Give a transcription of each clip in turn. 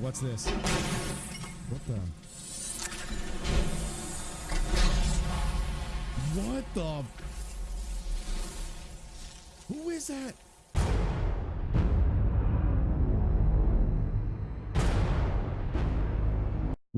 What's this? What the? What the? Who is that?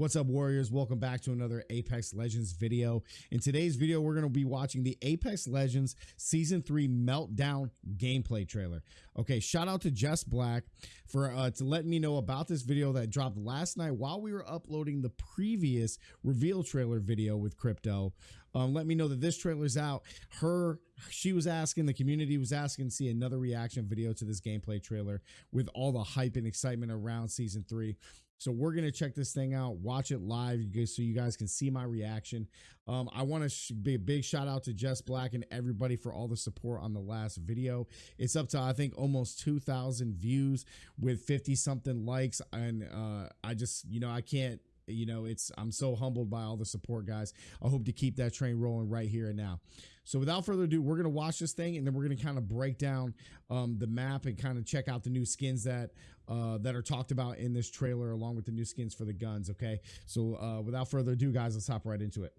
What's up, Warriors? Welcome back to another Apex Legends video. In today's video, we're going to be watching the Apex Legends Season 3 Meltdown gameplay trailer. Okay, shout out to Jess Black for uh, to let me know about this video that dropped last night while we were uploading the previous reveal trailer video with Crypto. Um, let me know that this trailer's out. Her, she was asking, the community was asking to see another reaction video to this gameplay trailer with all the hype and excitement around Season 3. So we're gonna check this thing out, watch it live, so you guys can see my reaction. Um, I want to sh- be a big shout out to Jess Black and everybody for all the support on the last video. It's up to I think almost 2,000 views with 50 something likes, and uh, I just you know I can't you know it's i'm so humbled by all the support guys i hope to keep that train rolling right here and now so without further ado we're going to watch this thing and then we're going to kind of break down um, the map and kind of check out the new skins that uh, that are talked about in this trailer along with the new skins for the guns okay so uh, without further ado guys let's hop right into it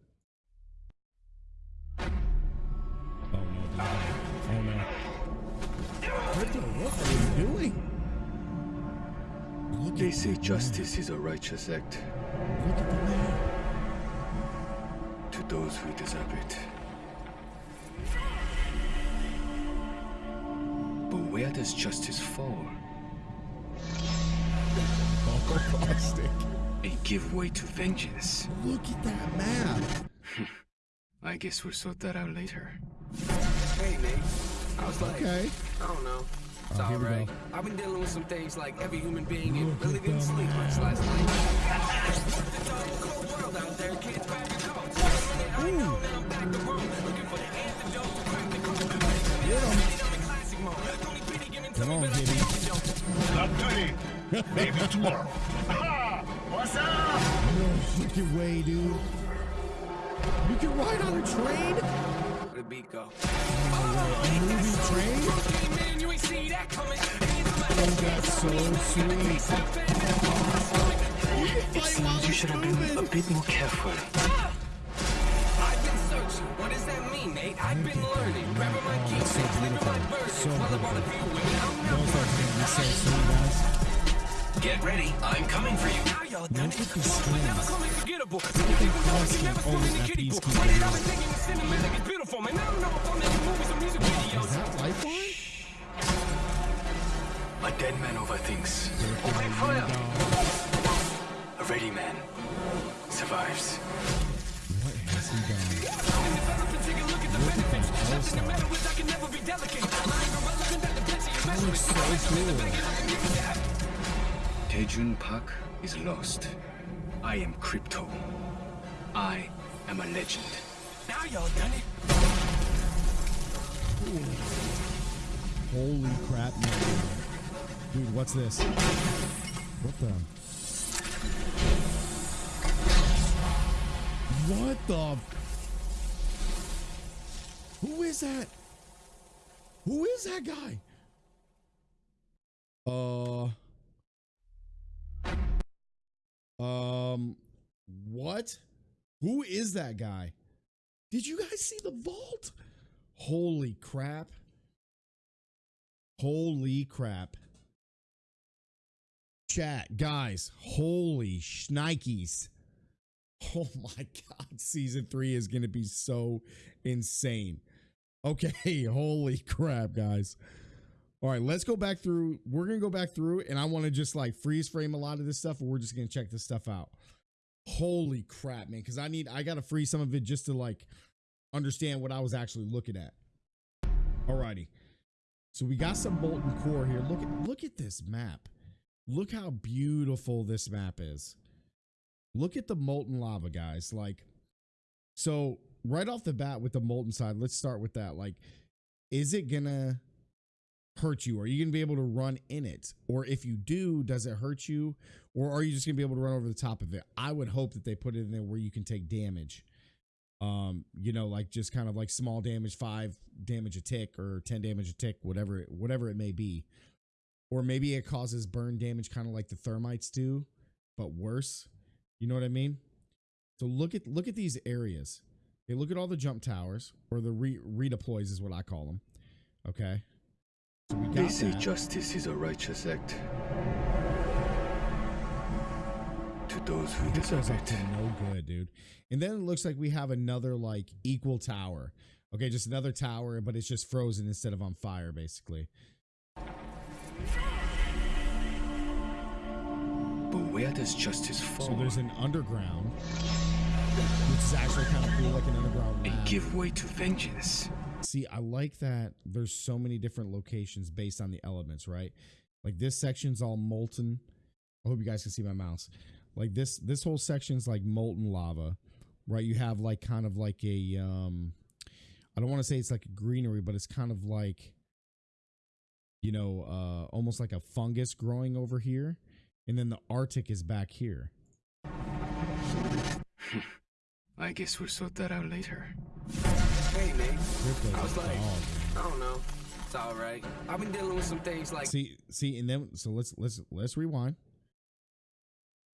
oh no oh no what, the, what are you doing Look they say justice is a righteous act. Look at the man. To those who deserve it. But where does justice fall? Plastic. And give way to vengeance. Look at that map. I guess we'll sort that out later. Hey, Nate. I was like, Okay. I don't know. It's Oh, alright. I've been dealing with some things like every human being and really didn't sleep much last night. Come on, Gibby. Not today. Maybe tomorrow. What's up? No freaking way, dude. You can ride on a train? Where the beat go? Oh, that's so sweet. You should have been a bit more careful. Mean, I've been learning. Grabbing my keys, so living my beautiful. So While I beautiful. wanna be with you. I'm not Those are gonna be so guys. Get ready, I'm coming for you. Now y'all done it. at the Well, never call me forgettable. at People the know you never Oh, spilled in the kiddie piece pool. keeps Wait. I've been thinking the cinematic is beautiful, man. I don't know if I'm making movies or music videos. Is that Lifeline? A dead man overthinks. Open fire! A ready man survives. What has he done? Tae Joon Park is lost. I am Crypto. I am a legend. Now y'all done it. Holy crap, no. Dude, what's this? What the? What the? Who is that? Who is that guy? Uh. Um. What? Who is that guy? Did you guys see the vault? Holy crap. Holy crap. Chat, guys, holy shnikes. Oh my god, season 3 is going to be so insane. Okay, holy crap, guys. All right, let's go back through. We're going to go back through and I want to just like freeze frame a lot of this stuff we're just going to check this stuff out. Holy crap, man, cuz I need I got to freeze some of it just to like understand what I was actually looking at. Alrighty. So we got some molten core here. Look at look at this map. Look how beautiful this map is. Look at the molten lava, guys. Like, so right off the bat with the molten side, let's start with that. Like, is it gonna hurt you? Are you gonna be able to run in it? Or if you do, does it hurt you? Or are you just gonna be able to run over the top of it? I would hope that they put it in there where you can take damage um you know like just kind of like small damage five damage a tick or 10 damage a tick whatever it, whatever it may be or maybe it causes burn damage, kind of like the thermites do, but worse. You know what I mean? So look at look at these areas. Okay, look at all the jump towers, or the re- redeploys is what I call them. Okay. So They say that. justice is a righteous act. To those who This deserve it. no good, dude. And then it looks like we have another like equal tower. Okay, just another tower, but it's just frozen instead of on fire, basically. But where does justice fall? So there's an underground, which is actually kind of cool, like an underground and give way to vengeance. See, I like that there's so many different locations based on the elements, right? Like this section's all molten. I hope you guys can see my mouse. Like this this whole section's like molten lava, right? You have like kind of like a um I don't want to say it's like a greenery, but it's kind of like you know, uh almost like a fungus growing over here. And then the Arctic is back here. I guess we'll sort that out later. Hey, Nate. Crypto's I was like, dog. I don't know. It's all right. I've been dealing with some things like See, see, and then so let's let's let's rewind.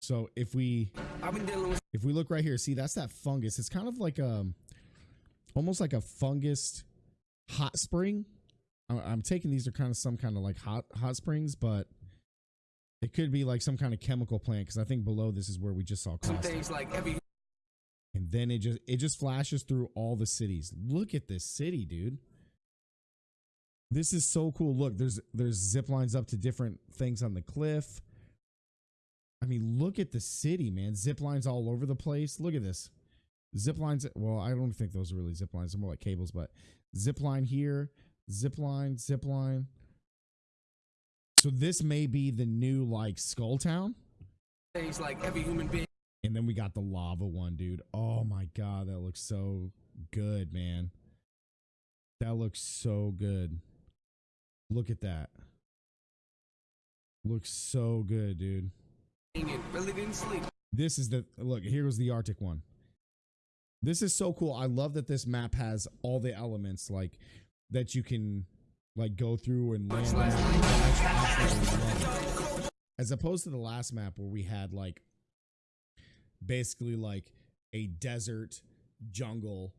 So if we I've been dealing with if we look right here, see that's that fungus. It's kind of like um almost like a fungus hot spring. I- I'm taking these are kind of some kind of like hot hot springs, but it could be like some kind of chemical plant because I think below this is where we just saw some things like every And then it just it just flashes through all the cities. Look at this city, dude. This is so cool. Look, there's there's zip lines up to different things on the cliff. I mean, look at the city, man. Zip lines all over the place. Look at this. Zip lines. Well, I don't think those are really zip lines. They're more like cables, but zip line here, zip line, zip line. So this may be the new like Skull Town. things like every human being And then we got the lava one, dude. Oh my god, that looks so good, man. That looks so good. Look at that. Looks so good, dude. really didn't sleep. This is the look, here was the Arctic one. This is so cool. I love that this map has all the elements like that you can like go through and land on. I absolutely love it. As opposed to the last map where we had like basically like a desert jungle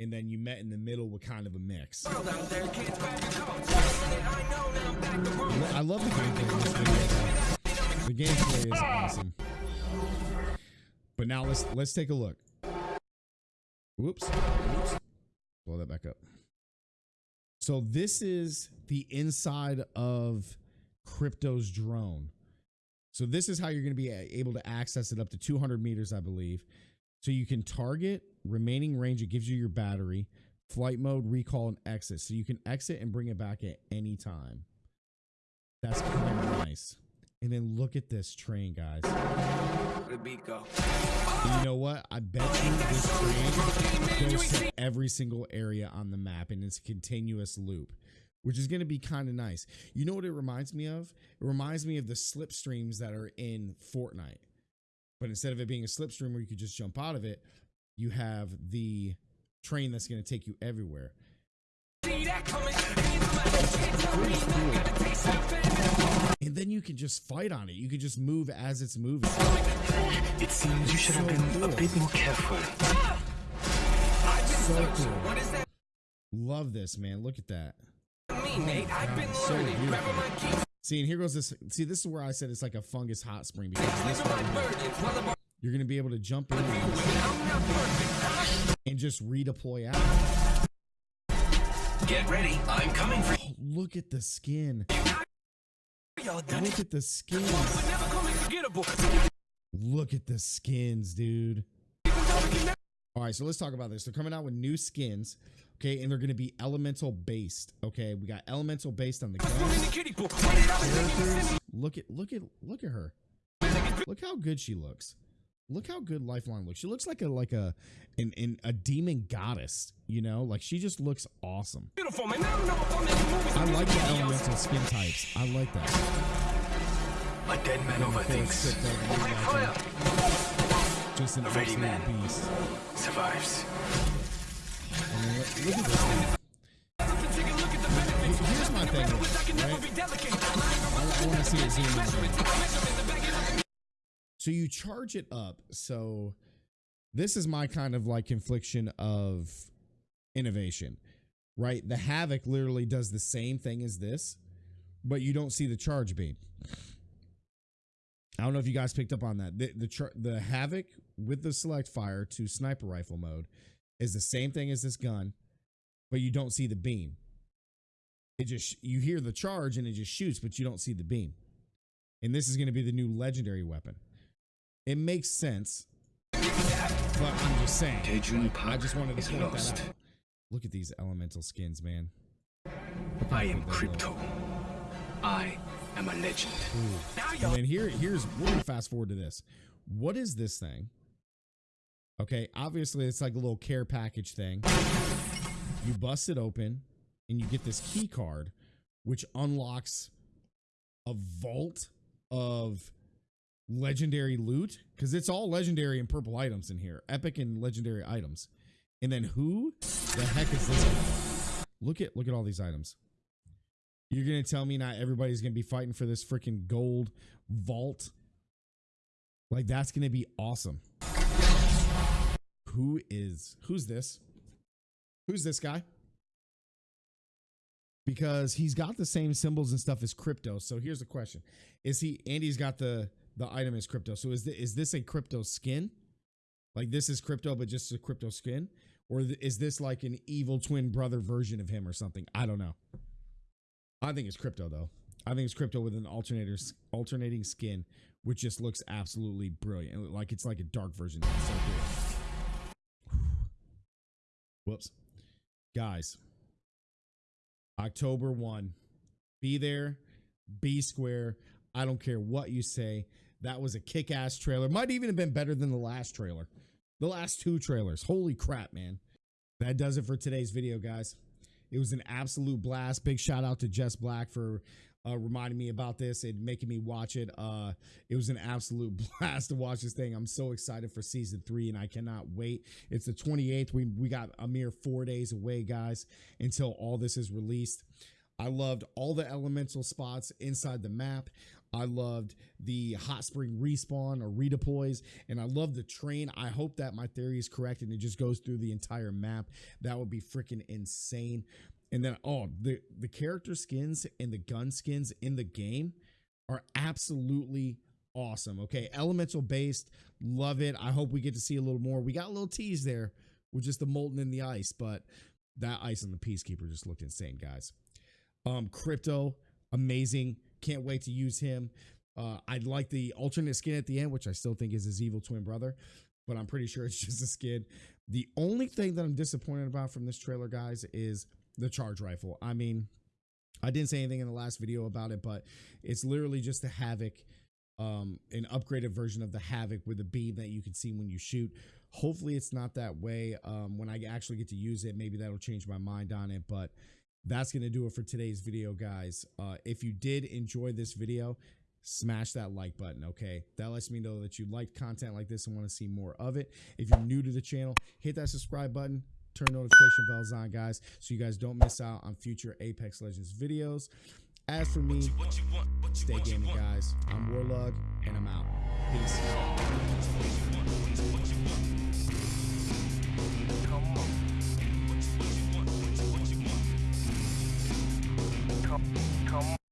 and then you met in the middle with kind of a mix. I love the gameplay. The gameplay is awesome. But now let's let's take a look. Whoops. Whoops. Blow that back up. So this is the inside of Crypto's drone. So this is how you're going to be uh, able to access it up to 200 meters, I believe. So you can target remaining range. It gives you your battery, flight mode, recall, and exit. So you can exit and bring it back at any time. That's kind of nice. And then look at this train, guys. Where the beat go? And you know what? I bet you this train goes to every single area on the map and it's a continuous loop, which is going to be kind of nice. You know what it reminds me of? It reminds me of the slipstreams that are in Fortnite. But instead of it being a slipstream where you could just jump out of it, you have the train that's going to take you everywhere. See that coming? Hands on my head, can't tell me nothing. Got a taste of it. And then you can just fight on it. You can just move as it's moving. It seems you should have been a bit more careful. So cool. What does that Love this, man. Look at that. Mean, Nate? I've been so learning. beautiful. Grabbing my keys, See, and here goes this. See, this is where I said it's like a fungus hot spring because this leaving my right here, burdens. While I'm you're to be able to jump in I'm not perfect. and just redeploy out. Get ready, I'm coming for Oh, look at the skin. Look at the skins. But never call me forgettable. Look at the skins, dude. All right, so let's talk about this. They're coming out with new skins, okay, and they're going to be elemental based. Okay, we got elemental based on the I'm in guns. the kiddie pool. Wait it out and think you characters. Look at look at look at her. Look how good she looks. Look how good Lifeline looks. She looks like a like a an, an a demon goddess. You know, like she just looks awesome. beautiful, man. I don't know if I'm making movies. I like the videos. elemental skin types. I like that. a dead man overthinks. Opening fire. Just an Ready, man. beast. Survives. I mean, look, look at this. thing. Here's my thing. right? I, I want to see it zoom in. So you charge it up. So this is my kind of like confliction of innovation, right? The Havoc literally does the same thing as this, but you don't see the charge beam. I don't know if you guys picked up on that. The the, the Havoc with the select fire to sniper rifle mode is the same thing as this gun, but you don't see the beam. It just you hear the charge and it just shoots, but you don't see the beam. And this is going to be the new legendary weapon. It makes sense, but I'm just saying. Daejun I just wanted to point that out. Look at these elemental skins, man. I am Crypto. I am a legend. And then here, here's we're gonna fast forward to this. What is this thing? Okay, obviously it's like a little care package thing. You bust it open and you get this key card, which unlocks a vault of legendary loot because it's all legendary and purple items in here, epic and legendary items. And then who the heck is this? guy? Look at look at all these items. You're gonna tell me not everybody's gonna be fighting for this freaking gold vault? Like that's gonna be awesome. Who is who's this? Who's this guy? Because he's got the same symbols and stuff as crypto. So here's the question: Is he? Andy's got the the item is crypto. So is this, is this a crypto skin? Like this is crypto, but just a crypto skin, or is this like an evil twin brother version of him or something? I don't know. I think it's crypto though. I think it's crypto with an alternator alternating skin, which just looks absolutely brilliant. Like it's like a dark version. It's so cool. Whoops, guys. October one, be there, be square. I don't care what you say. That was a kick-ass trailer. Might even have been better than the last trailer. The last two trailers. Holy crap, man. That does it for today's video, guys. It was an absolute blast. Big shout out to Jess Black for uh, reminding me about this and making me watch it. Uh, it was an absolute blast to watch this thing. I'm so excited for season three, and I cannot wait. It's the 28th. We we got a mere four days away, guys, until all this is released. I loved all the elemental spots inside the map. I loved the hot spring respawn or redeploys, and I love the train. I hope that my theory is correct and it just goes through the entire map. That would be freaking insane. And then, oh, the the character skins and the gun skins in the game are absolutely awesome. Okay, elemental based, love it. I hope we get to see a little more. We got a little tease there with just the molten in the ice, but that ice on the peacekeeper just looked insane, guys. Um, crypto, amazing. Can't wait to use him. Uh, I'd like the alternate skin at the end, which I still think is his evil twin brother, but I'm pretty sure it's just a skin. The only thing that I'm disappointed about from this trailer, guys, is the charge rifle. I mean, I didn't say anything in the last video about it, but it's literally just the Havoc, um, an upgraded version of the Havoc with a beam that you can see when you shoot. Hopefully, it's not that way. Um, when I actually get to use it, maybe that'll change my mind on it. But that's gonna do it for today's video, guys. Uh, if you did enjoy this video, smash that like button. Okay, that lets me know that you liked content like this and want to see more of it. If you're new to the channel, hit that subscribe button. Turn notification bells on, guys, so you guys don't miss out on future Apex Legends videos. As for me, stay gaming, guys. I'm Warlug, and I'm out. Peace.